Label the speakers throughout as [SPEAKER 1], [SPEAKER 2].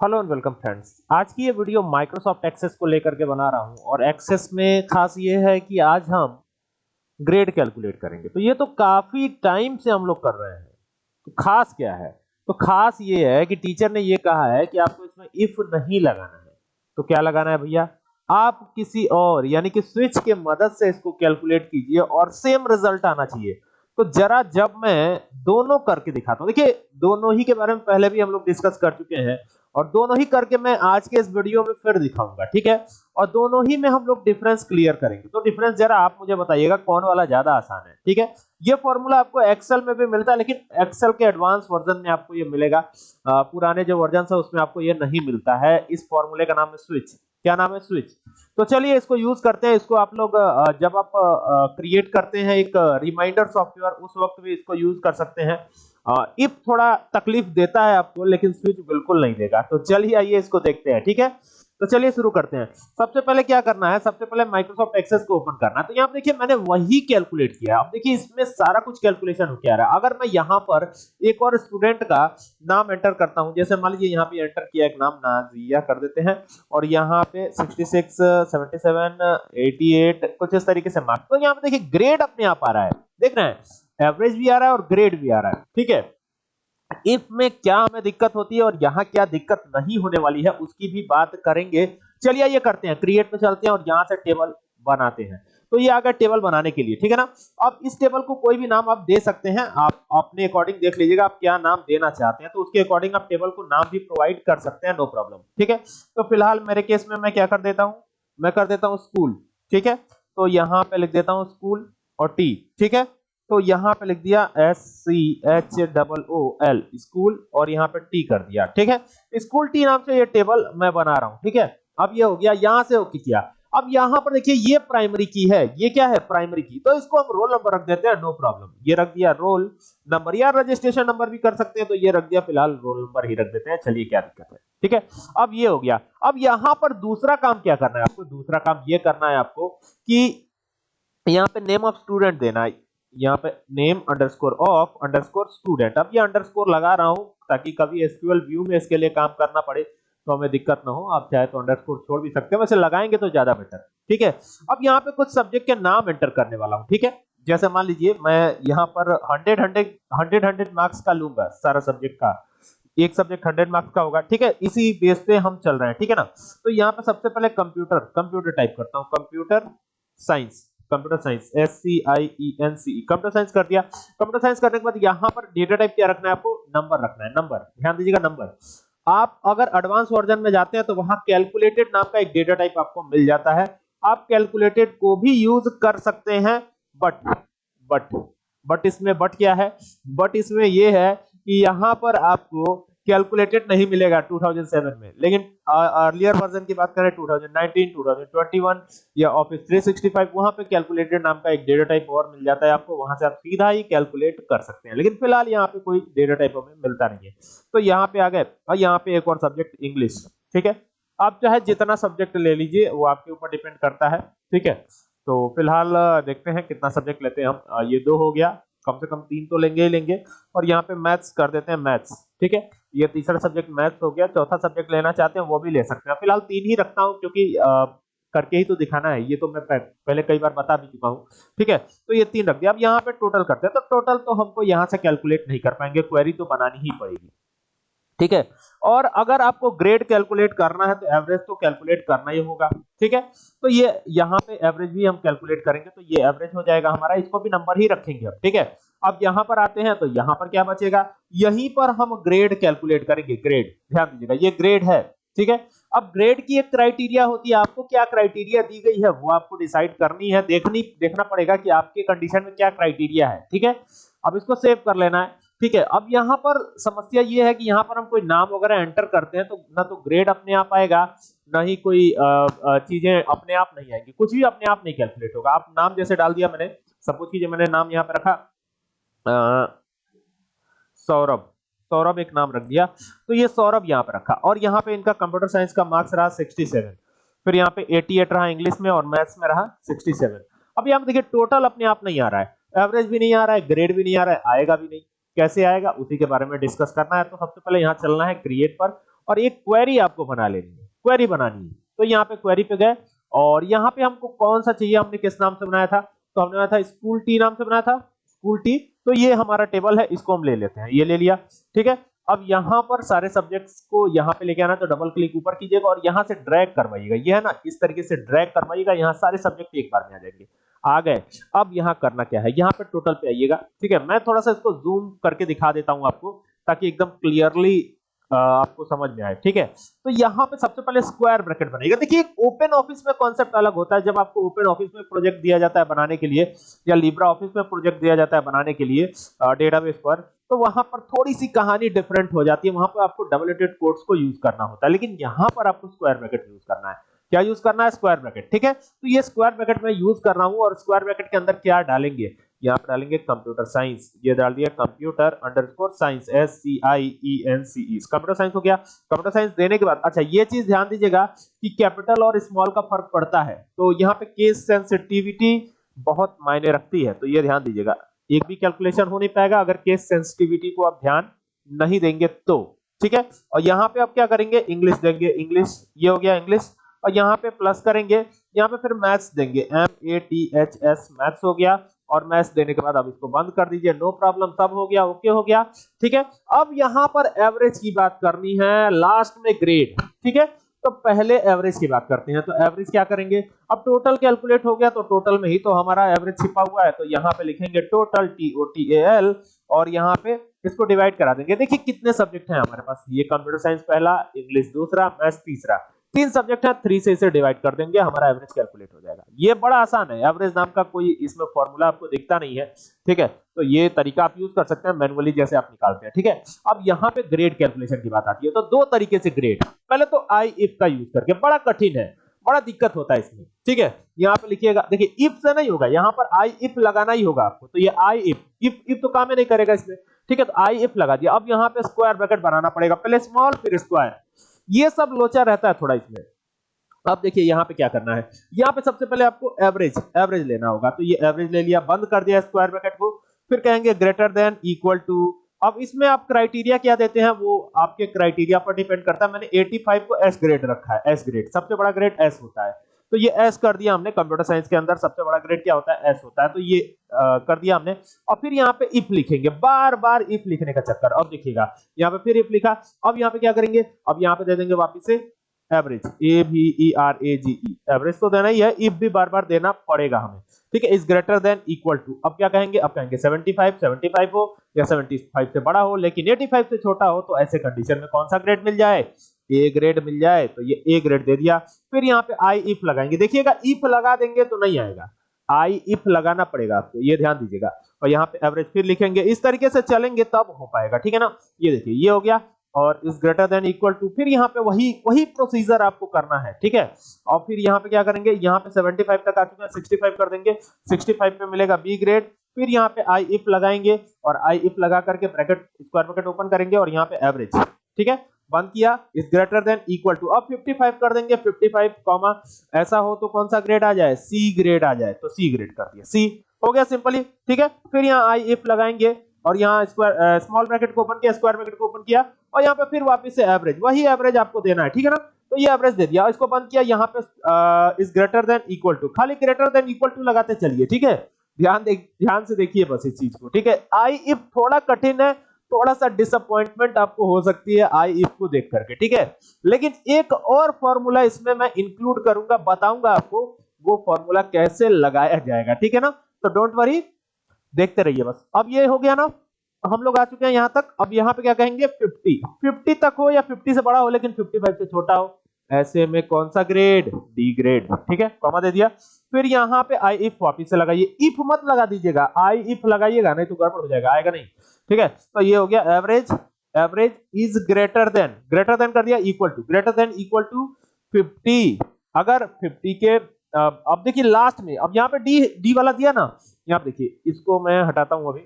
[SPEAKER 1] Hello and welcome friends आज की ये वीडियो माइक्रोसॉफ्ट एक्सेस को लेकर के बना रहा हूँ और एक्सेस में खास ये है कि आज हम ग्रेड कैलकुलेट करेंगे। तो ये तो काफ़ी टाइम से हम लोग कर रहे हैं। तो खास क्या है? तो खास ये है कि टीचर ने ये कहा है कि आपको इसमें इफ़ नहीं लगाना है। तो क्या लगाना है भैया? आप किसी और, यानी कि स्विच के मदद से इसको कैलकुलेट कीजिए और सेम रिज़ल्ट आना चाहिए। तो जरा जब मैं दोनों करके दिखाता हूँ। देखिए, दोनों ही के बारे में पहले भी हम लोग डिस्कस कर चुके हैं। और दोनों ही करके मैं आज के इस वीडियो में फिर दिखाऊँगा ठीक है? और दोनों ही में हम लोग डिफरेंस क्लियर करेंगे। तो डिफरेंस जरा आप मुझे बताइएगा कौन वाला ज़्यादा आसान है ठीक है? ये फॉर्मूला आपको एक्सेल में भी मिलता है लेकिन एक्सेल के एडवांस वर्जन में आपको ये मिलेगा। आ, पुराने जो वर्जन है उसमें आपको ये नहीं मिलता है। इस फॉर्मूले का नाम है स्विच क्या नाम है स्विच तो चलिए इसको यूज़ करते हैं। इसको आप लोग जब आप क्रिएट करते हैं एक रिमाइंडर सॉफ्टवेयर उस वक्त भी इसको यूज़ कर सकते हैं। इफ़ थोड़ा तकलीफ़ देता है आपको, लेकिन स्विच बिल्कुल नहीं देगा। तो चलिए आइए इसको देखते हैं, ठीक है? तो चलिए शुरू करते हैं। सबसे पहले क्या करना है? सबसे पहले माइक्रोसॉफ्ट एक्सेस को ओपन करना है। तो यहाँ देखिए, मैंने वही कैलकुलेट किया अब देखिए, इसमें सारा कुछ कैलकुलेशन हो क्या रहा है। अगर मैं यहाँ पर एक और स्टूडेंट का नाम एंटर करता हूँ, जैसे मान लीजिए यहाँ पे एंटर किया एक नाम, नाजिया कर देते हैं, और यहाँ पे 66 77 88 कुछ इस तरीके से मार्क तो यहाँ पे देखिए ग्रेड अपने आप आ रहा है। देख रहे हैं? एवरेज भी आ रहा है और ग्रेड भी आ रहा है। ठीक है? इफ़ में क्या हमें दिक्कत होती है और यहाँ क्या दिक्कत नहीं होने वाली है, उसकी भी बात करेंगे। चलिए ये करते हैं। क्रिएट में चलते हैं और यहाँ से टेबल बनाते हैं। तो ये आ गया टेबल बनाने के लिए। ठीक है ना? अब इस टेबल को कोई भी नाम आप दे सकते हैं। आप अपने अकॉर्डिंग देख लीजिएगा आप क्या नाम देना चाहते हैं। तो उसके अकॉर्डिंग आप टेबल को नाम भी प्रोवाइड कर सकते हैं नो प्रॉब्लम ठीक है? तो फ़िलहाल मेरे केस में मैं क्या कर देता हूँ? मैं कर देता हूँ स्कूल ठीक है? तो यहाँ पे लिख देता हूँ स्कूल और टी ठीक है? तो यहाँ पे लिख दिया S C H double O L school और यहाँ पे टी कर दिया, ठीक है? स्कूल टी नाम से ये टेबल मैं बना रहा हूँ, ठीक है? अब ये हो गया, यहाँ से ओके किया। अब यहाँ पर देखिए, ये प्राइमरी की है, ये क्या है? प्राइमरी की। तो इसको हम रोल नंबर रख देते हैं नो प्रॉब्लम ये रख दिया रोल नंबर या रजिस्ट्रेशन नंबर भी कर सकते हैं तो ये रख दिया, फ़िलहाल रोल नंबर ही रख देते हैं, चलिए क्या दिक्कत है, ठीक है? अब ये हो गया। अब यहाँ पर दूसरा काम क्या करना है आपको? दूसरा काम ये करना है आपको कि यहाँ पे नेम ऑफ़ स्टूडेंट देना है। यहाँ पे name underscore of underscore student अब ये अंडरस्कोर लगा रहा हूँ ताकि कभी एसक्यूएल व्यू में इसके लिए काम करना पड़े तो हमें दिक्कत ना हो। आप चाहे तो अंडरस्कोर छोड़ भी सकते हैं। वैसे लगाएँगे तो ज़्यादा बेटर ठीक है? अब यहाँ पे कुछ सब्जेक्ट के नाम एंटर करने वाला हूँ। ठीक है? जैसे मान लीजिए, मैं यहाँ पर hundred hundred hundred hundred marks का लूँगा, सारा सब्जेक्ट का। एक सब्जेक्ट हंड्रेड मार्क्स का होगा। ठीक है? इसी बेस पे हम चल रहे हैं। ठीक है ना? तो यहाँ पे सबसे पहले कंप्यूटर कंप्यूटर टाइप करता हूँ। Computer science computer science S C I E N C computer science कर दिया। कंप्यूटर साइंस करने के बाद यहाँ पर डेटा टाइप क्या रखना है आपको? नंबर रखना है नंबर ध्यान दीजिएगा नंबर आप अगर एडवांस वर्जन में जाते हैं तो वहाँ कैलकुलेटेड नाम का एक डेटा टाइप आपको मिल जाता है। आप कैलकुलेटेड को भी यूज़ कर सकते हैं बट बट बट इसमें बट क्या है? बट इसमें यह है कि यहाँ पर आपको कैलकुलेटेड नहीं मिलेगा 2007 में। लेकिन अर्लियर वर्जन की बात करें 2019 2021 या ऑफ़िस 365 वहाँ पे कैलकुलेटेड नाम का एक डेटा टाइप और मिल जाता है आपको। वहाँ से आप सीधा ही कैलकुलेट कर सकते हैं। लेकिन फ़िलहाल यहाँ पे कोई डेटा टाइप हमें मिलता नहीं है। तो यहाँ पे आ गए। और यहाँ पे एक और सब्जेक्ट इंग्लिश ठीक है? आप चाहे जितना सब्जेक्ट ले लीजिए, वो आपके ऊपर डिपेंड करता है, ठीक है? तो फ़िलहाल, देखते हैं कितना सब्जेक्ट लेते हैं हम। ये दो हो गया। कम से कम तीन तो लेंगे ही लेंगे। और यहाँ पे मैथ्स कर देते हैं मैथ्स ठीक है? ये तीसरा सब्जेक्ट मैथ्स हो गया। चौथा सब्जेक्ट लेना चाहते हैं वो भी ले सकते हैं। फ़िलहाल तीन ही रखता हूँ क्योंकि आ, करके ही तो दिखाना है। ये तो मैं पहले कई बार बता भी चुका हूँ ठीक है? तो ये तीन रख दिया। अब यहाँ पे टोटल करते हैं। तो टोटल तो हमको यहाँ से कैलकुलेट नहीं कर पाएँगे। क्वेरी तो बनानी ही पड़ेगी। ठीक है? और अगर आपको ग्रेड कैलकुलेट करना है तो एवरेज तो कैलकुलेट करना ही होगा, ठीक है? तो ये, यहाँ पे एवरेज भी हम कैलकुलेट करेंगे तो ये एवरेज हो जाएगा हमारा, इसको भी नंबर ही रखेंगे ठीक है? अब यहाँ पर आते हैं तो यहाँ पर क्या बचेगा? यहीं पर हम ग्रेड कैलकुलेट करेंगे ग्रेड ध्यान दीजिएगा, ये ग्रेड है, ठीक है? अब ग्रेड की एक क्राइटेरिया होती है, आपको क्या क्राइटेरिया दी गई है, वो आपको डिसाइड करनी है, देखनी, देखना पड़ेगा कि आपके कंडीशन में क्या क्राइटेरिया है, ठीक है? अब इसको सेव कर लेना है। ठीक है, अब यहाँ पर समस्या ये है कि यहाँ पर हम कोई नाम वगैरह एंटर करते हैं तो ना तो ग्रेड अपने आप आएगा, ना ही कोई चीज़ें अपने आप नहीं आएँगी। कुछ भी अपने आप नहीं कैलकुलेट होगा। आप नाम जैसे डाल दिया मैंने सपोज़ कीजिए, मैंने नाम यहाँ पे रखा। सौरभ सौरभ एक नाम रख दिया। तो ये सौरभ यहाँ पे रखा और यहाँ पे इनका कंप्यूटर साइंस का मार्क्स रहा 67 फिर यहाँ पे 88 रहा इंग्लिश में और मैथ्स में रहा 67 अब यहाँ पे देखिए टोटल अपने आप नहीं आ रहा है। एवरेज भी नहीं आ रहा है ग्रेड भी नहीं आ रहा है, आएगा भी नहीं। कैसे आएगा, उसी के बारे में डिस्कस करना है। तो सबसे पहले यहाँ चलना है क्रिएट पर और एक क्वेरी आपको बना लेनी है। क्वेरी बनानी है। तो यहाँ पे क्वेरी पे गए और यहाँ पे हमको कौन सा चाहिए? हमने किस नाम से बनाया था? तो हमने बनाया था स्कूल टी नाम से बनाया था स्कूल टी तो ये हमारा टेबल है, इसको हम ले लेते हैं। ये ले लिया, ठीक है? अब यहाँ पर सारे सब्जेक्ट्स को यहाँ पे लेके आना तो डबल क्लिक ऊपर कीजिएगा और यहाँ से ड्रैग करवाइएगा। ये है ना, इस तरीके से ड्रैग करवाइएगा, यहाँ सारे सब्जेक्ट एक बार में आ जाएँगे। आ गए। अब यहाँ करना क्या है? यहाँ पे टोटल पे आइएगा। ठीक है, मैं थोड़ा सा इसको जूम करके दिखा देता हूँ आपको, ताकि एकदम क्लियरली आपको समझ में आए। ठीक है? तो यहाँ पे सबसे पहले स्क्वायर ब्रैकेट बनेगा। देखिए ओपन ऑफ़िस में कॉन्सेप्ट अलग होता है। जब आपको ओपन ऑफ़िस में प्रोजेक्ट दिया जाता है बनाने के लिए, या लिब्रा ऑफ़िस में प्रोजेक्ट दिया जाता है बनाने के लिए डेटाबेस पर तो वहाँ पर थोड़ी सी कहानी डिफरेंट हो जाती है। वहाँ पर आपको डबल कोड्स को यूज़ करना होता है। लेकिन यहाँ पर आपको स्क्वायर ब्रैकेट यूज़ करना है। क्या यूज़ करना है? स्क्वायर ब्रैकेट ठीक है? तो ये स्क्वायर ब्रैकेट में यूज़ कर रहा हूँ और स्क्वायर ब्रैकेट के अंदर क्या डालेंगे? यहाँ पे डालेंगे कंप्यूटर साइंस ये डाल दिया computer underscore science S C I E N C E computer science हो गया। कंप्यूटर साइंस देने के बाद अच्छा ये चीज़ ध्यान दीजिएगा कि कैपिटल और स्मॉल का फ़र्क पड़ता है। तो यहाँ पे केस सेंसिटिविटी बहुत मायने रखती है। तो ये ध्यान दीजिएगा। एक भी कैलकुलेशन हो नहीं पाएगा। अगर केस सेंसिटिविटी को आप ध्यान नहीं देंगे तो ठीक है? और यहाँ पे आप क्या करेंगे? इंग्लिश देंगे। इंग्लिश ये हो गया इंग्लिश और यहाँ पे प्लस करेंगे। यहाँ पे फिर मैथ्स देंगे। M A T H S maths हो गया। और मैथ्स देने के बाद अब इसको बंद कर दीजिए। नो प्रॉब्लम सब हो गया ओके हो गया। ठीक है? अब यहाँ पर एवरेज की बात करनी है लास्ट में ग्रेड ठीक है? तो पहले एवरेज की बात करते हैं। तो एवरेज क्या करेंगे? अब टोटल कैलकुलेट हो गया तो टोटल में ही तो हमारा एवरेज छिपा हुआ है। तो यहाँ पे लिखेंगे total T O T A L और यहाँ पे इसको डिवाइड करा देंगे। देखिए कितने सब्जेक्ट हैं हमारे पास। ये कंप्यूटर साइंस पहला इंग्लिश दूसरा मैथ्स तीसरा। तीन सब्जेक्ट है थ्री से इसे डिवाइड कर देंगे, हमारा एवरेज कैलकुलेट हो जाएगा। ये बड़ा आसान है एवरेज नाम का कोई इसमें फॉर्मूला आपको दिखता नहीं है, ठीक है? तो ये तरीका आप यूज़ कर सकते हैं मैनुअली जैसे आप निकालते हैं, ठीक है? अब यहाँ पे ग्रेड कैलकुलेशन की बात आती है तो दो तरीके से ग्रेड पहले तो आई इफ़ का यूज़ करके, बड़ा कठिन है, बड़ा दिक्कत होता है इसमें, ठीक है? यहाँ पे लिखिएगा, देखिए इफ़ से नहीं होगा, यहाँ पर आई इफ़ लगाना ही होगा आपको तो ये आई इफ़ इफ़ इफ़ तो काम ही नहीं करेगा इसमें, ठीक है? तो आई इफ़ लगा दिया, अब यहाँ पे स्क्वायर ब्रैकेट बनाना पड़ेगा, पहले स्मॉल फिर स्क्वायर ये सब लोचा रहता है थोड़ा इसमें। अब देखिए यहाँ पे क्या करना है। यहाँ पे सबसे पहले आपको एवरेज एवरेज लेना होगा। तो ये एवरेज ले लिया, बंद कर दिया स्क्वायर ब्रैकेट को। फिर कहेंगे ग्रेटर देन इक्वल टू अब इसमें आप क्राइटेरिया क्या देते हैं? वो आपके क्राइटेरिया पर डिपेंड करता है। मैंने 85 को एस ग्रेड रखा है एस ग्रेड सबसे बड़ा ग्रेड एस होता है। तो ये एस कर दिया हमने कंप्यूटर साइंस के अंदर सबसे बड़ा ग्रेड क्या होता है? एस होता है। तो ये आ, कर दिया हमने। और फिर यहाँ पे इफ़ लिखेंगे। बार बार इफ़ लिखने का चक्कर। अब देखिएगा। यहाँ पे फिर इफ़ लिखा। अब यहाँ पे क्या करेंगे? अब यहाँ पे दे देंगे वापिस से average A B E R A G E average तो देना ही है। इफ़ भी बार बार देना पड़ेगा हमें। ठीक है? Is greater than equal to अब क्या कहेंगे? अब कहेंगे 75 75 हो या 75 से बड़ा हो लेकिन 85 से छोटा हो तो ऐसे कंडीशन में कौन सा ग्रेड मिल जाए? ए ग्रेड मिल जाए तो ये ए ग्रेड दे दिया। फिर यहाँ पे आई इफ़ लगाएँगे। देखिएगा इफ़ लगा देंगे तो नहीं आएगा। आई इफ़ लगाना पड़ेगा आपको, ये ध्यान दीजिएगा। और यहाँ पे एवरेज फिर लिखेंगे। इस तरीके से चलेंगे, तब हो पाएगा, ठीक है ना? ये देखिए, ये हो गया। और is greater than equal to फिर यहाँ पे वही वही प्रोसीजर आपको करना है, ठीक है? और फिर यहाँ पे क्या करेंगे? यहाँ पे 75 तक आ चुके हैं 65 कर देंगे। 65 पे मिलेगा बी ग्रेड फिर यहाँ पे आई इफ़ लगाएँगे और आई इफ़ लगा करके ब्रैकेट स्क्वायर ब्रैकेट ओपन करेंगे और यहाँ पे एवरेज ठीक है? बंद किया is greater than equal to अब 55 कर देंगे 55 कॉमा ऐसा हो तो कौन सा ग्रेड आ जाए? सी ग्रेड आ जाए तो सी ग्रेड कर दिया। सी हो गया सिंपली ठीक है? फिर यहाँ आई इफ़ लगाएँगे, और यहाँ स्क्वायर स्मॉल ब्रैकेट को ओपन किया स्क्वायर ब्रैकेट को ओपन किया, और यहाँ पे फिर वापस से एवरेज वही एवरेज आपको देना है, ठीक है ना? तो ये एवरेज दे दिया इसको बंद किया, यहाँ पे is greater than equal to खाली ग्रेटर देन इक्वल टू लगाते चलिए, ठीक है? ध्यान ध्यान से देखिए बस इस चीज़ को, ठीक है? आई इफ़ थोड़ा कठिन है थोड़ा सा डिसअपॉइंटमेंट आपको हो सकती है आई इफ़ को देख करके, ठीक है? लेकिन एक और फॉर्मूला इसमें मैं इंक्लूड करूँगा, बताऊँगा आपको वो फॉर्मूला कैसे लगाया जाएगा, ठीक है ना? तो डोंट वरी देखते रहिए बस। अब ये हो गया ना, हम लोग आ चुके हैं यहाँ तक। अब यहाँ पे क्या कहेंगे? 50 50 तक हो या 50 से बड़ा हो, लेकिन 55 से छोटा हो। ऐसे में कौन सा ग्रेड डी ग्रेड ठीक है? कॉमा दे दिया। फिर यहाँ पे आई इफ़ वापिस से लगाइए। इफ़ मत लगा दीजिएगा। आई इफ़ लगाइएगा, नहीं तो गड़बड़ हो जाएगा। आएगा नहीं। ठीक है? तो ये हो गया average average is greater than greater than कर दिया equal to greater than equal to 50 अगर 50 के अब देखिए लास्ट में, अब यहाँ पे डी डी वाला दिया ना। यहाँ देखिए, इसको मैं हटाता हूँ अभी।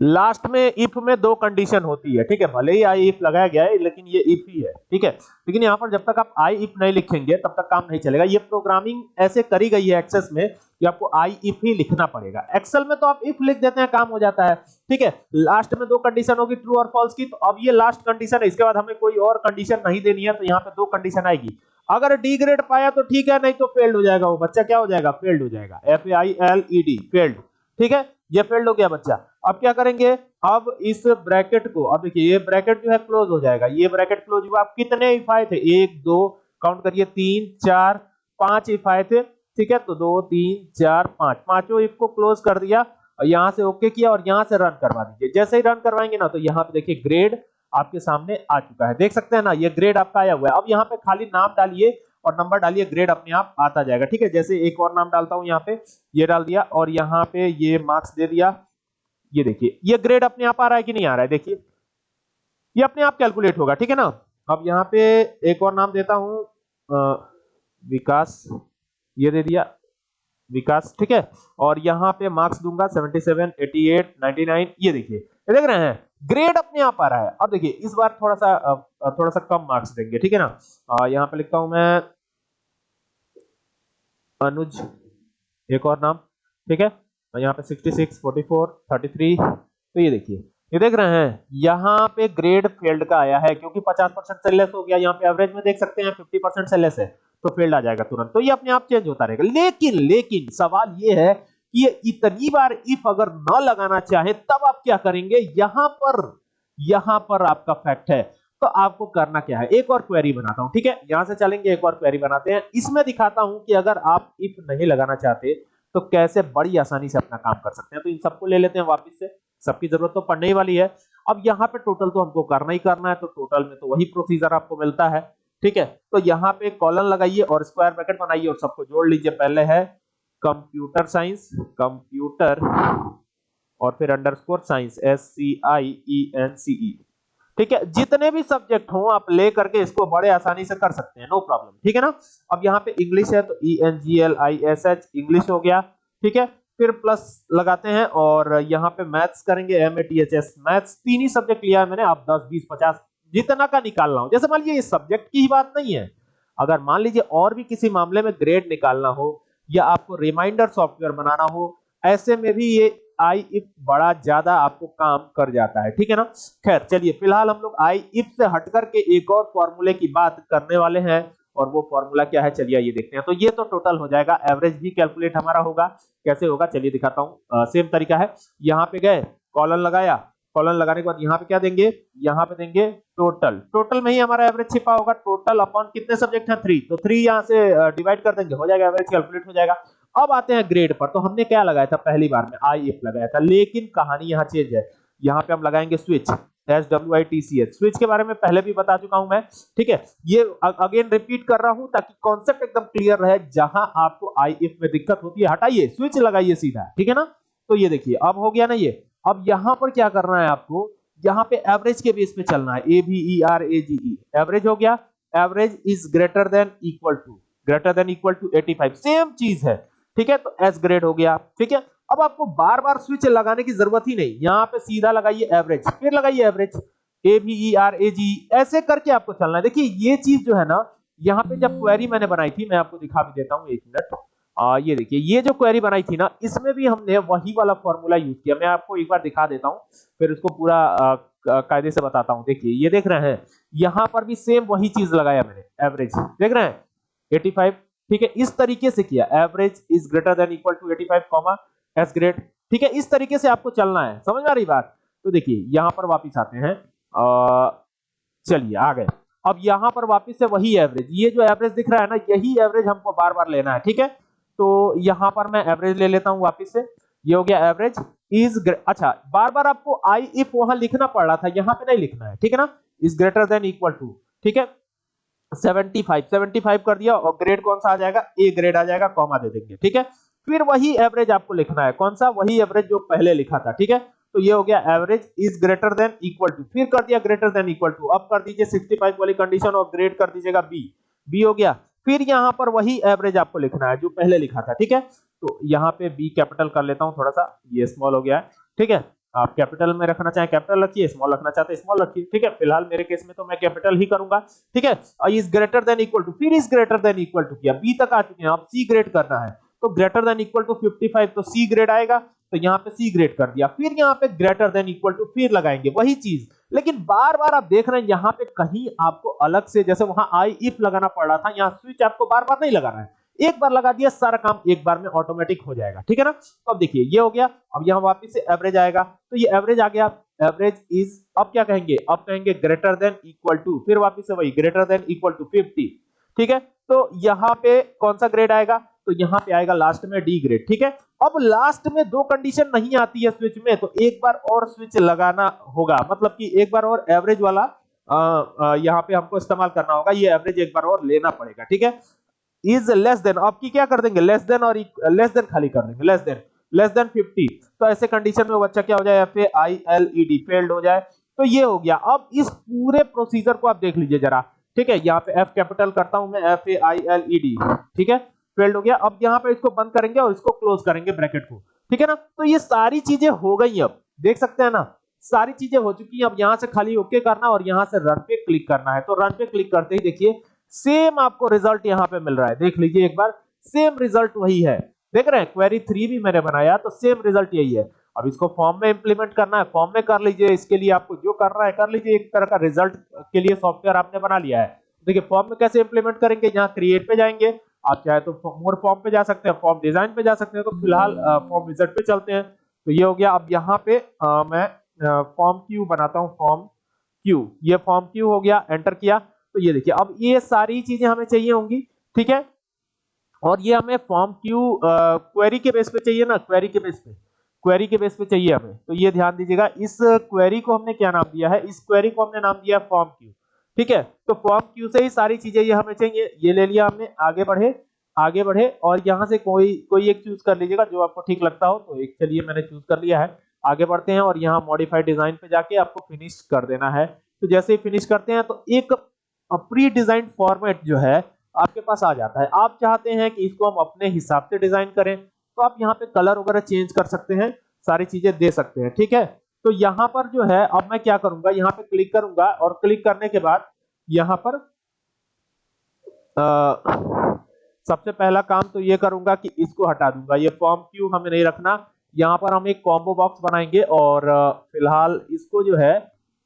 [SPEAKER 1] लास्ट में इफ़ में दो कंडीशन होती है, ठीक है? भले ही आई इफ़ लगाया गया है, लेकिन ये इफ़ ही है, ठीक है? लेकिन यहाँ पर जब तक आप आई इफ़ नहीं लिखेंगे, तब तक काम नहीं चलेगा। ये प्रोग्रामिंग ऐसे करी गई है एक्सेस में कि आपको आई इफ़ ही लिखना पड़ेगा। एक्सेल में तो आप इफ़ लिख देते हैं, काम हो जाता है, ठीक है? लास्ट में दो कंडीशन होगी ट्रू और फॉल्स की तो अब ये लास्ट कंडीशन है, इसके बाद हमें कोई और कंडीशन नहीं देनी है तो यहाँ पे दो कंडीशन आएगी। अगर डी ग्रेड पाया तो ठीक है, नहीं तो फेल्ड हो जाएगा वो बच्चा। क्या हो जाएगा? फेल्ड हो जाएगा। F I L E D failed ठीक है? ये फेल्ड हो गया बच्चा। अब क्या करेंगे? अब इस ब्रैकेट को, अब देखिए, ये ब्रैकेट जो है क्लोज हो जाएगा। ये ब्रैकेट क्लोज हुआ, अब कितने इफ़ थे? एक, दो, काउंट करिए, तीन, चार, पाँच इफ़ थे, ठीक है? तो दो, तीन, चार, पाँच। पाँचों इफ़ को क्लोज कर दिया और यहाँ से ओके किया और यहाँ से रन करवा दीजिए। जैसे ही रन करवाएँगे ना तो यहाँ पे देखिए, ग्रेड आपके सामने आ चुका है। देख सकते हैं ना, ये ग्रेड आपका आया हुआ है। अब यहाँ पे खाली नाम डालिए और नंबर डालिए, ग्रेड अपने आप आता जाएगा, ठीक है? जैसे एक और नाम डालता हूँ यहाँ पे, ये डाल दिया और यहाँ पे ये मार्क्स दे दिया। ये देखिए ये ग्रेड अपने आप आ रहा है कि नहीं आ रहा है? देखिए ये अपने आप कैलकुलेट होगा ठीक है ना? अब यहाँ पे एक और नाम देता हूँ विकास ये दे दिया विकास ठीक है? और यहाँ पे मार्क्स दूँगा 77, 88, 99 ये देखिए ये देख रहे हैं? ग्रेड अपने आप आ रहा है। अब देखिए इस बार थोड़ा सा थोड़ा सा कम मार्क्स देंगे ठीक है ना? यहाँ पे लिखता हूँ मैं अनुज एक और नाम ठीक है? यहाँ पे 66, 44, 33 तो ये देखिए। ये देख रहे हैं यहाँ पे ग्रेड फेल्ड का आया है क्योंकि 50 परसेंट से लेस हो गया यहाँ पे एवरेज में देख सकते हैं 50 परसेंट से लेस है तो फेल्ड आ जाएगा तुरंत। तो ये अपने आप चेंज होता रहेगा। लेकिन लेकिन सवाल ये है कि इतनी बार इफ़ अगर न लगाना चाहे तब आप क्या करेंगे? यहाँ पर यहाँ पर आपका फैक्ट है। तो आपको करना क्या है? एक और क्वेरी बनाता हूँ ठीक है? यहाँ से चलेंगे एक और क्वेरी बनाते हैं। इसमें दिखाता हूँ कि अगर आप इफ़ नहीं लगाना चाहते तो कैसे बड़ी आसानी से अपना काम कर सकते हैं? तो इन सबको ले लेते हैं वापिस से। सबकी ज़रूरत तो पड़ने ही वाली है। अब यहाँ पे टोटल तो हमको करना ही करना है तो टोटल में तो वही प्रोसीजर आपको मिलता है। ठीक है? तो यहाँ पे कॉलन लगाइए और स्क्वायर ब्रैकेट बनाइए और सबको जोड़ लीजिए। पहले है कंप्यूटर साइंस कंप्यूटर और फिर underscore science S C I E N C E ठीक है? जितने भी सब्जेक्ट हो, आप ले करके इसको बड़े आसानी से कर सकते हैं नो प्रॉब्लम ठीक है ना? अब यहाँ पे इंग्लिश है तो E N G L I S H English हो गया, ठीक है? फिर प्लस लगाते हैं, और यहाँ पे मैथ्स करेंगे M A T H S maths तीन ही सब्जेक्ट लिया है मैंने, आप दस, बीस, पचास, जितना का निकालना हो। जैसे मान लीजिए सब्जेक्ट की ही बात नहीं है। अगर मान लीजिए, और भी किसी मामले में ग्रेड निकालना हो, या आपको रिमाइंडर सॉफ्टवेयर बनाना हो, ऐसे में भी ये आई इफ़ बड़ा ज़्यादा आपको काम कर जाता है, ठीक है ना? खैर, चलिए, फ़िलहाल हम लोग आई इफ़ से हट करके एक और फॉर्मूले की बात करने वाले हैं, और वो फॉर्मूला क्या है? चलिए ये देखते हैं। तो ये तो टोटल हो जाएगा। एवरेज भी कैलकुलेट हमारा होगा। कैसे होगा? चलिए, दिखाता हूँ। सेम तरीका है। यहाँ पे गए कॉलन लगाया। कॉलन लगाने के बाद यहाँ पे क्या देंगे? यहाँ पे देंगे टोटल टोटल में ही हमारा एवरेज छिपा होगा। टोटल अपॉन कितने सब्जेक्ट हैं? थ्री तो थ्री यहाँ से डिवाइड कर देंगे। हो जाएगा एवरेज कैलकुलेट हो जाएगा। अब आते हैं ग्रेड पर। तो हमने क्या लगाया था पहली बार में? आई एफ़ लगाया था। लेकिन कहानी यहाँ चेंज है। यहाँ पे हम लगाएँगे switch S W I T C H switch के बारे में पहले भी बता चुका हूँ मैं। ठीक है? ये अगेन रिपीट कर रहा हूँ ताकि कॉन्सेप्ट एकदम क्लियर रहे। जहाँ आपको आई एफ़ में दिक्कत होती है, हटाइए। स्विच लगाइए सीधा। ठीक है ना? तो ये देखिए, अब हो गया ना ये। अब यहाँ पर क्या करना है आपको? यहाँ पे एवरेज के बेस पे चलना है। A B E R A G E average हो गया। Average is greater than equal to greater than equal to 85 same चीज़ है। ठीक है? तो एस ग्रेड हो गया, ठीक है? अब आपको बार बार स्विच लगाने की ज़रूरत ही नहीं। यहाँ पे सीधा लगाइए एवरेज फिर लगाइए average A B E R A G ऐसे करके आपको चलना है। देखिए, ये चीज़ जो है ना, यहाँ पे जब क्वेरी मैंने बनाई थी, मैं आपको दिखा भी देता हूँ एक मिनट ये देखिए, ये जो क्वेरी बनाई थी ना, इसमें भी हमने वही वाला फॉर्मूला यूज़ किया। मैं आपको एक बार दिखा देता हूँ, फिर उसको पूरा कायदे से बताता हूँ। देखिए, ये देख रहे हैं, यहाँ पर भी सेम वही चीज़ लगाया मैंने एवरेज देख रहे हैं? 85 ठीक है, इस तरीके से किया। Average is greater than equal to 85 comma S grade ठीक है, इस तरीके से आपको चलना है। समझ में आ रही बात? तो देखिए, यहाँ पर वापिस आते हैं। चलिए, आ गए। अब यहाँ पर वापिस से वही एवरेज ये जो एवरेज दिख रहा है ना, यही एवरेज हमको बार बार लेना है, ठीक है? तो यहाँ पर मैं एवरेज ले लेता हूँ वापिस से। ये हो गया एवरेज इज़ अच्छा बार बार आपको आई इफ़ वहाँ लिखना पड़ रहा था, यहाँ पे नहीं लिखना है, ठीक है ना? Is greater than equal to ठीक है? 75 75 कर दिया और ग्रेड कौन सा आ जाएगा? ए ग्रेड आ जाएगा कॉमा दे देंगे, ठीक है? फिर वही एवरेज आपको लिखना है। कौन सा? वही एवरेज जो पहले लिखा था, ठीक है? तो ये हो गया average is greater than equal to फिर कर दिया ग्रेटर देन इक्वल टू अब कर दीजिए 65 वाली कंडीशन और ग्रेड कर दीजिएगा बी बी हो गया। फिर यहाँ पर वही एवरेज आपको लिखना है, जो पहले लिखा था, ठीक है? तो यहाँ पे बी कैपिटल कर लेता हूँ, थोड़ा सा, ये स्मॉल हो गया है, ठीक है? आप कैपिटल में रखना चाहे कैपिटल रखिए स्मॉल रखना चाहते हैं स्मॉल रखिए। ठीक है? फ़िलहाल मेरे केस में तो मैं कैपिटल ही करूँगा। ठीक है? Is greater than equal to फिर is greater than equal to किया। बी तक आ चुके हैं। अब सी ग्रेड करना है। तो ग्रेटर देन इक्वल टू 55 तो सी ग्रेड आएगा। तो यहाँ पे सी ग्रेड कर दिया। फिर यहाँ पे ग्रेटर देन इक्वल टू फिर लगाएँगे। वही चीज़। लेकिन बार बार आप देख रहे हैं, यहाँ पे कहीं आपको अलग से, जैसे वहाँ आई इफ़ लगाना पड़ रहा था, यहाँ स्विच आपको बार बार नहीं लगाना है। एक बार लगा दिया, सारा काम एक बार में ऑटोमेटिक हो जाएगा, ठीक है ना? तो अब देखिए, ये हो गया, अब यहाँ वापिस से एवरेज आएगा। तो ये एवरेज आ गया एवरेज इज़ अब क्या कहेंगे? अब कहेंगे ग्रेटर देन इक्वल टू फिर वापिस से वही greater than equal to fifty ठीक है? तो यहाँ पे कौन सा ग्रेड आएगा? तो यहाँ पे आएगा लास्ट में डी ग्रेड ठीक है? अब लास्ट में दो कंडीशन नहीं आती है स्विच में तो एक बार और स्विच लगाना होगा। मतलब कि एक बार और एवरेज वाला यहाँ पे हमको इस्तेमाल करना होगा, ये एवरेज एक बार और लेना पड़ेगा, ठीक है? इज़ लेस देन आपकी क्या कर देंगे? लेस देन और लेस देन खाली कर देंगे लेस देन लेस देन 50 तो ऐसे कंडीशन में बच्चा क्या हो जाए? F A I L E D failed हो जाए। तो ये हो गया। अब इस पूरे प्रोसीजर को आप देख लीजिए जरा। ठीक है? यहाँ पे एफ़ कैपिटल करता हूँ मैं F A I L E D ठीक है? फेल्ड हो गया। अब यहाँ पे इसको बंद करेंगे और इसको क्लोज करेंगे ब्रैकेट को। ठीक है ना? तो ये सारी चीज़ें हो गई अब। देख सकते हैं ना? सारी चीज़ें हो चुकी हैं। अब यहाँ से खाली ओके करना और यहाँ से रन पे क्लिक करना है। तो रन पे क्लिक करते ही देखिए सेम आपको रिज़ल्ट यहाँ पे मिल रहा है। देख लीजिए एक बार सेम रिज़ल्ट वही है। देख रहे हैं क्वेरी थ्री भी मैंने बनाया तो सेम रिज़ल्ट यही है। अब इसको फॉर्म में इंप्लीमेंट करना है फॉर्म में कर लीजिए इसके लिए आपको जो करना है कर लीजिए एक तरह का रिज़ल्ट के लिए सॉफ्टवेयर आपने बना लिया है। देखिए फॉर्म में कैसे इंप्लीमेंट करेंगे यहाँ क्रिएट पे जाएँगे। आप चाहे तो मोर फॉर्म पे जा सकते हैं फॉर्म डिज़ाइन पे जा सकते हैं तो फ़िलहाल फॉर्म विज़िट पे चलते हैं। तो ये हो गया अब यहाँ पे आ, मैं फॉर्म क्यू बनाता हूँ फॉर्म क्यू ये फॉर्म क्यू हो गया एंटर किया। तो ये देखिए, अब ये सारी चीज़ें हमें चाहिए होंगी, ठीक है? और ये हमें फॉर्म क्यू क्वेरी के बेस पे चाहिए ना क्वेरी के बेस पे। क्वेरी के बेस पे चाहिए हमें। तो ये ध्यान दीजिएगा, इस क्वेरी को हमने क्या नाम दिया है? इस क्वेरी को हमने नाम दिया फॉर्म क्यू ठीक है? तो फॉर्म क्यू से ही सारी चीज़ें ये हमें चाहिए। ये ले लिया हमने, आगे बढ़े आगे बढ़े, और यहाँ से कोई कोई एक चूज़ कर लीजिएगा जो आपको ठीक लगता हो। तो एक, चलिए मैंने चूज़ कर लिया है। आगे बढ़ते हैं और यहाँ मॉडिफाइड डिज़ाइन पे जाके आपको फिनिश कर देना है। तो जैसे ही फिनिश करते हैं तो एक प्री डिज़ाइन फॉर्मेट जो है आपके पास आ जाता है। आप चाहते हैं कि इसको हम अपने हिसाब से डिज़ाइन करें तो आप यहाँ पे कलर वगैरह चेंज कर सकते हैं सारी चीज़ें दे सकते हैं ठीक है? तो यहाँ पर जो है अब मैं क्या करूँगा यहाँ पे क्लिक करूँगा और क्लिक करने के बाद यहाँ पर आ, सबसे पहला काम तो ये करूँगा कि इसको हटा दूँगा। ये फॉर्म क्यू हमें नहीं रखना। यहाँ पर हम एक कॉम्बो बॉक्स बनाएँगे और फ़िलहाल इसको जो है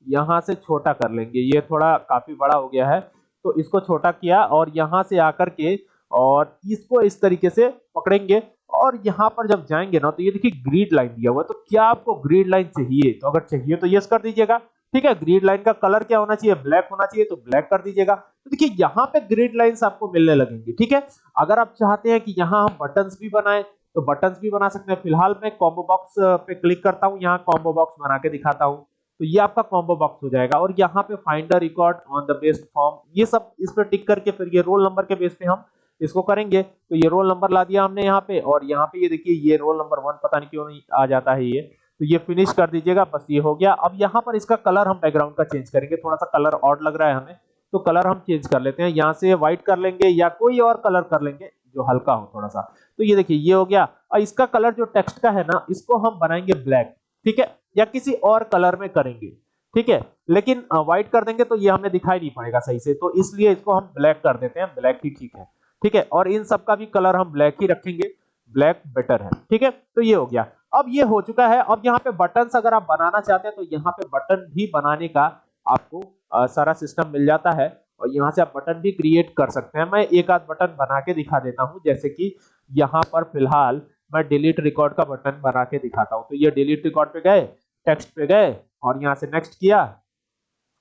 [SPEAKER 1] यहाँ से छोटा कर लेंगे। ये थोड़ा काफ़ी बड़ा हो गया है तो इसको छोटा किया और यहाँ से आकर के और इसको इस तरीके से पकड़ेंगे और यहाँ पर जब जाएँगे ना तो ये देखिए ग्रीड लाइन दिया हुआ है। तो क्या आपको ग्रीड लाइन चाहिए? तो अगर चाहिए तो यस कर दीजिएगा, ठीक है? ग्रीड लाइन का कलर क्या होना चाहिए? ब्लैक होना चाहिए तो ब्लैक कर दीजिएगा। तो देखिए यहाँ पे ग्रीड लाइंस आपको मिलने लगेंगे, ठीक है? अगर आप चाहते हैं कि यहाँ हम बटन्स भी बनाए तो बटन्स भी बना सकते हैं। फ़िलहाल मैं कॉम्बो बॉक्स पे क्लिक करता हूँ, यहाँ कॉम्बो बॉक्स बना के दिखाता हूँ। तो ये आपका कॉम्बो बॉक्स हो जाएगा और यहाँ पे finder record on the best form ये सब इस पर टिक करके फिर ये रोल नंबर के बेस पे हम इसको करेंगे। तो ये रोल नंबर ला दिया हमने यहाँ पे और यहाँ पे ये देखिए, ये रोल नंबर वन पता नहीं क्यों नहीं आ जाता है ये। तो ये फिनिश कर दीजिएगा, बस ये हो गया। अब यहाँ पर इसका कलर हम बैकग्राउंड का चेंज करेंगे। थोड़ा सा कलर ऑड लग रहा है हमें तो कलर हम चेंज कर लेते हैं। यहाँ से व्हाइट कर लेंगे या कोई और कलर कर लेंगे, जो हल्का हो थोड़ा सा तो ये देखिए, ये हो गया। और इसका कलर जो टेक्स्ट का है ना, इसको हम बनाएँगे ब्लैक ठीक है? या किसी और कलर में करेंगे। ठीक है? लेकिन व्हाइट कर देंगे तो ये हमें दिखाई नहीं पड़ेगा सही से। तो इसलिए इसको हम ब्लैक कर देते हैं। ब्लैक ही ठीक है। ठीक है? और इन सब का भी कलर हम ब्लैक ही रखेंगे। ब्लैक बेटर है। ठीक है? तो ये हो गया। अब ये हो चुका है। अब यहाँ पे बटन अगर आप बनाना चाहते हैं तो यहाँ पे बटन भी बनाने का आपको आ, सारा सिस्टम मिल जाता है। और यहाँ से आप बटन भी क्रिएट कर सकते हैं। मैं एक आध बटन बना के दिखा देता हूँ। जैसे कि यहाँ पर फ़िलहाल मैं डिलीट रिकॉर्ड का बटन बना के दिखाता हूँ। तो ये डिलीट रिकॉर्ड पे गए टेक्स्ट पे गए और यहाँ से नेक्स्ट किया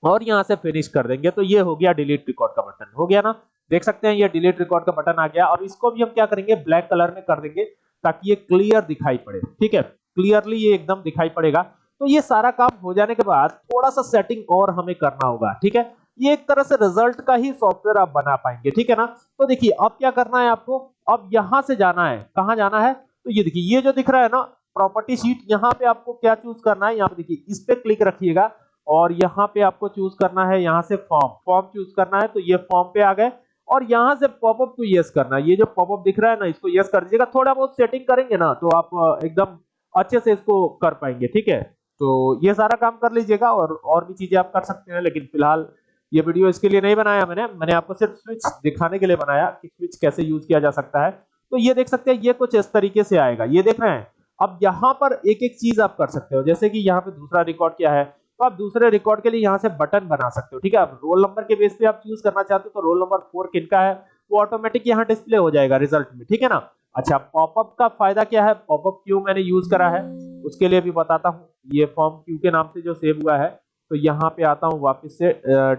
[SPEAKER 1] और यहाँ से फिनिश कर देंगे। तो ये हो गया डिलीट रिकॉर्ड का बटन हो गया ना? देख सकते हैं ये डिलीट रिकॉर्ड का बटन आ गया और इसको भी हम क्या करेंगे? ब्लैक कलर में कर देंगे ताकि ये क्लियर दिखाई पड़े। ठीक है? क्लियरली ये एकदम दिखाई पड़ेगा। तो ये सारा काम हो जाने के बाद थोड़ा सा सेटिंग और हमें करना होगा। ठीक है? ये एक तरह से रिज़ल्ट का ही सॉफ्टवेयर आप बना पाएँगे। ठीक है ना? तो देखिए, अब क्या करना है आपको? अब यहाँ से जाना है। कहाँ जाना है? तो ये देखिए, ये जो दिख रहा है ना प्रॉपर्टी शीट यहाँ पे आपको क्या चूज़ करना है? यहाँ पे देखिए, इस पे क्लिक रखिएगा और यहाँ पे आपको चूज़ करना है, यहाँ से फॉर्म फॉर्म चूज़ करना है तो ये फॉर्म पे आ गए और यहाँ से पॉपअप को यस करना है। ये जो पॉपअप दिख रहा है ना, इसको यस कर दीजिएगा। थोड़ा बहुत सेटिंग करेंगे ना तो आप एकदम अच्छे से इसको कर पाएँगे, ठीक है? तो ये सारा काम कर लीजिएगा और और भी चीज़ें आप कर सकते हैं, लेकिन फ़िलहाल ये वीडियो इसके लिए नहीं बनाया मैंने। मैंने आपको सिर्फ़ स्विच दिखाने के लिए बनाया कि स्विच कैसे यूज़ किया जा सकता है। तो ये देख सकते हैं, ये कुछ इस तरीके से आएगा। ये देख रहे हैं, अब यहाँ पर एक एक चीज़ आप कर सकते हो। जैसे कि यहाँ पे दूसरा रिकॉर्ड क्या है तो आप दूसरे रिकॉर्ड के लिए यहाँ से बटन बना सकते हो, ठीक है? आप रोल नंबर के बेस पे आप चूज़ करना चाहते हो तो रोल नंबर फोर किनका है, वो ऑटोमेटिक यहाँ डिस्प्ले हो जाएगा रिज़ल्ट में, ठीक है ना? अच्छा पॉपअप का फ़ायदा क्या है? पॉपअप क्यू मैंने यूज़ करा है? उसके लिए भी बताता हूँ। ये फॉर्म क्यू के नाम से जो सेव हुआ है तो यहाँ पे आता हूँ, वापस से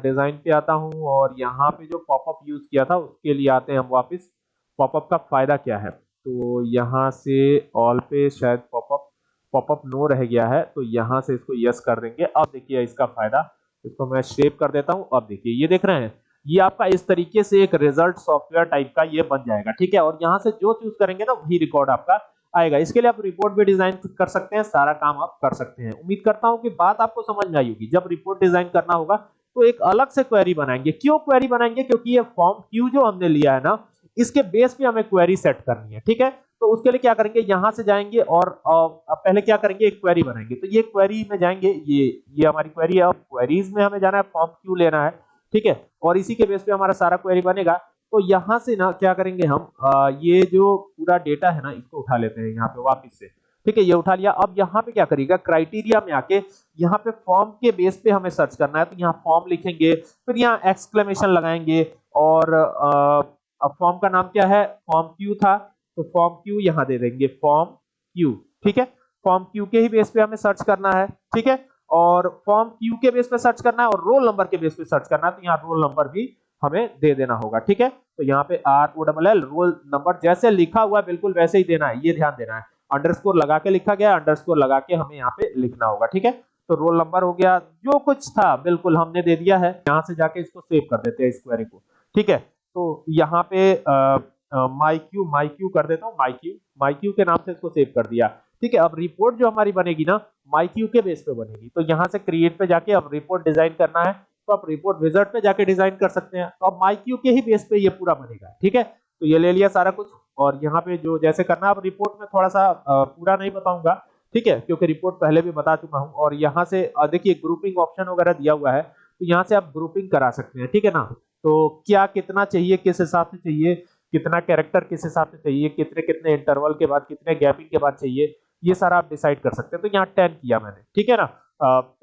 [SPEAKER 1] डिज़ाइन पे आता हूँ और यहाँ पे जो पॉपअप यूज़ किया था, उसके लिए आते हैं हम वापस। पॉपअप का फ़ायदा क्या है? तो यहाँ से ऑल पे शायद पॉपअप पॉपअप नो रह गया है तो यहाँ से इसको यस कर देंगे। अब देखिए इसका फ़ायदा, इसको मैं शेप कर देता हूँ। अब देखिए, ये देख रहे हैं, ये आपका इस तरीके से एक रिज़ल्ट सॉफ्टवेयर टाइप का ये बन जाएगा, ठीक है? और यहाँ से जो चूज़ करेंगे ना, वही रिकॉर्ड आपका आएगा। इसके लिए आप रिपोर्ट भी डिज़ाइन कर सकते हैं, सारा काम आप कर सकते हैं। उम्मीद करता हूँ कि बात आपको समझ में आई होगी। जब रिपोर्ट डिज़ाइन करना होगा तो एक अलग से क्वेरी बनाएँगे। क्यों क्वेरी बनाएँगे? क्योंकि ये फॉर्म क्यू जो हमने लिया है ना इसके बेस पे हमें क्वेरी सेट करनी है ठीक है? तो उसके लिए क्या करेंगे? यहाँ से जाएँगे और पहले क्या करेंगे? एक क्वेरी बनाएँगे। तो ये क्वेरी में जाएँगे ये ये हमारी क्वेरी है। क्वेरीज में हमें जाना है फॉर्म क्यू लेना है ठीक है? और इसी के बेस पे हमारा सारा क्वेरी बनेगा। तो यहाँ से ना क्या करेंगे हम? आ, ये जो पूरा डेटा है ना इसको उठा लेते हैं यहाँ पे वापस से ठीक है? ये उठा लिया। अब यहाँ पे क्या करिएगा क्राइटेरिया में आके यहाँ पे फॉर्म के बेस पे हमें सर्च करना है। तो यहाँ फॉर्म लिखेंगे फिर यहाँ एक्सक्लेमेशन लगाएँगे और अब फॉर्म का नाम क्या है? फॉर्म क्यू था तो फॉर्म क्यू यहाँ दे देंगे फॉर्म क्यू ठीक है? फॉर्म क्यू के ही बेस पे हमें सर्च करना है, ठीक है? और फॉर्म क्यू के बेस पे सर्च करना है और रोल नंबर के बेस पे सर्च करना है तो यहाँ रोल नंबर भी हमें दे देना होगा, ठीक है? तो यहाँ पे R O double L roll number जैसे लिखा हुआ है, बिल्कुल वैसे ही देना है, ये ध्यान देना है। अंडरस्कोर लगा के लिखा गया अंडरस्कोर लगा के हमें यहाँ पे लिखना होगा, ठीक है? तो रोल नंबर हो गया, जो कुछ था, बिल्कुल हमने दे दिया है, यहाँ से जाके इसको सेव कर देते हैं, इस क्वेरी को, ठीक है? तो यहाँ पे माइक्यू माइक्यू कर देता हूँ माइक्यू माइक्यू के नाम से इसको सेव कर दिया। ठीक है, अब रिपोर्ट जो हमारी बनेगी ना माइक्यू के बेस पे बनेगी। तो यहाँ से क्रिएट पे जाके अब रिपोर्ट डिज़ाइन करना है तो आप रिपोर्ट विजर्ट पे जाके डिज़ाइन कर सकते हैं। तो अब माइक्यू के ही बेस पे ये पूरा बनेगा, ठीक है? तो ये ले लिया सारा कुछ, और यहाँ पे जो जैसे करना है, अब रिपोर्ट में थोड़ा सा पूरा नहीं बताऊँगा, ठीक है? क्योंकि रिपोर्ट पहले भी बता चुका हूँ, और यहाँ से देखिए ग्रुपिंग ऑप्शन वगैरह दिया हुआ है तो यहाँ से आप ग्रुपिंग करा सकते हैं, ठीक है ना? तो क्या कितना चाहिए, किस हिसाब से चाहिए, कितना कैरेक्टर किस हिसाब से चाहिए, कितने कितने इंटरवल के बाद, कितने गैपिंग के बाद चाहिए, ये सारा आप डिसाइड कर सकते हैं। तो यहाँ टेन किया मैंने, ठीक है ना?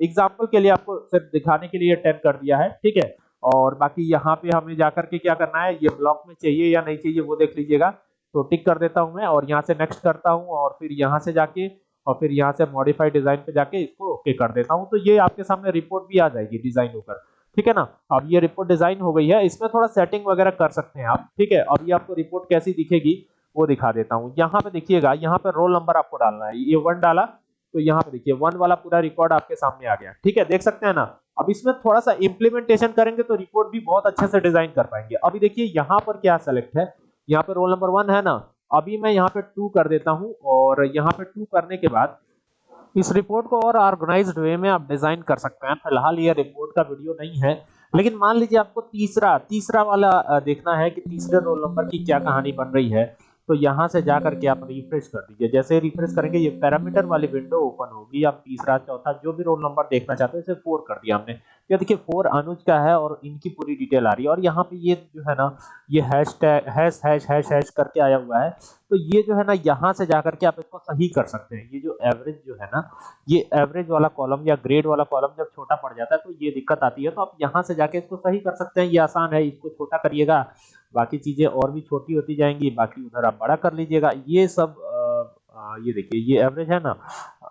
[SPEAKER 1] एग्ज़ाम्पल के लिए आपको सिर्फ़ दिखाने के लिए टेन कर दिया है, ठीक है? और बाकी यहाँ पे हमें जाकर के क्या करना है, ये ब्लॉक में चाहिए या नहीं चाहिए वो देख लीजिएगा। तो टिक कर देता हूँ मैं और यहाँ से नेक्स्ट करता हूँ और फिर यहाँ से जाके और फिर यहाँ से मॉडिफाइड डिज़ाइन पे जाके इसको ओके कर देता हूँ। तो ये आपके सामने रिपोर्ट भी आ जाएगी डिज़ाइन होकर। ठीक है ना? अब ये रिपोर्ट डिज़ाइन हो गई है, इसमें थोड़ा सेटिंग वगैरह कर सकते हैं आप, ठीक है? ये आपको रिपोर्ट कैसी दिखेगी, वो दिखा देता हूँ। यहाँ पे देखिएगा, यहाँ पे रोल नंबर आपको डालना है। ये वन डाला तो यहाँ पे देखिए वन वाला पूरा रिकॉर्ड आपके सामने आ गया। ठीक है? देख सकते हैं ना? अब इसमें थोड़ा सा इंप्लीमेंटेशन करेंगे तो रिपोर्ट भी बहुत अच्छे से डिज़ाइन कर पाएँगे। अभी देखिए, यहाँ पर क्या सेलेक्ट है? यहाँ पे रोल नंबर वन है ना? अभी मैं यहाँ पे टू कर देता हूँ और यहाँ पे टू करने के बाद इस रिपोर्ट को और ऑर्गेनाइज्ड वे में आप डिज़ाइन कर सकते हैं। फ़िलहाल ये रिपोर्ट का वीडियो नहीं है, लेकिन मान लीजिए आपको तीसरा तीसरा वाला देखना है कि तीसरे रोल नंबर की क्या कहानी बन रही है। तो यहाँ से जा करके आप रिफ्रेश कर दीजिए। जैसे रिफ्रेश करेंगे ये पैरामीटर वाली विंडो ओपन होगी। आप तीसरा चौथा जो भी रोल नंबर देखना चाहते हैं इसे फोर कर दिया हमने। ये देखिए फोर अनुज का है और इनकी पूरी डिटेल आ रही है। और यहाँ पे ये जो है ना ये hashtag hash hash hash hash करके आया हुआ है। तो ये जो है ना यहाँ से जाकर के आप इसको सही कर सकते हैं। ये जो एवरेज जो है ना ये एवरेज वाला कॉलम या ग्रेड वाला कॉलम जब छोटा पड़ जाता है तो ये दिक्कत आती है। तो आप यहाँ से जाके इसको सही कर सकते हैं। ये आसान है इसको छोटा करिएगा। बाकी चीज़ें और भी छोटी होती जाएँगी बाकी उधर आप बड़ा कर लीजिएगा। ये सब आ, ये देखिए ये एवरेज है ना?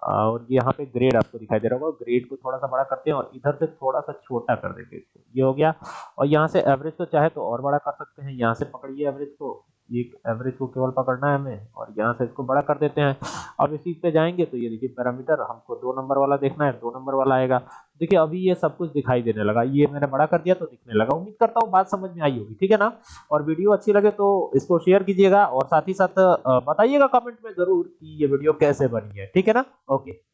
[SPEAKER 1] और यहाँ पे ग्रेड आपको दिखाई दे रहा होगा। ग्रेड को थोड़ा सा बड़ा करते हैं और इधर से थोड़ा सा छोटा कर देंगे इसको। ये हो गया। और यहाँ से एवरेज को चाहे तो और बड़ा कर सकते हैं। यहाँ से पकड़िए एवरेज को। एक एवरेज को केवल पकड़ना है हमें और यहाँ से इसको बड़ा कर देते हैं। अब इसी पे जाएँगे तो ये देखिए पैरामीटर हमको दो नंबर वाला देखना है। दो नंबर वाला आएगा। देखिए, अभी ये सब कुछ दिखाई देने लगा। ये मैंने बड़ा कर दिया तो दिखने लगा। उम्मीद करता हूँ बात समझ में आई होगी, ठीक है ना? और वीडियो अच्छी लगे तो इसको शेयर कीजिएगा और साथ ही साथ बताइएगा कमेंट में ज़रूर कि ये वीडियो कैसे बनी है, ठीक है ना? ओके।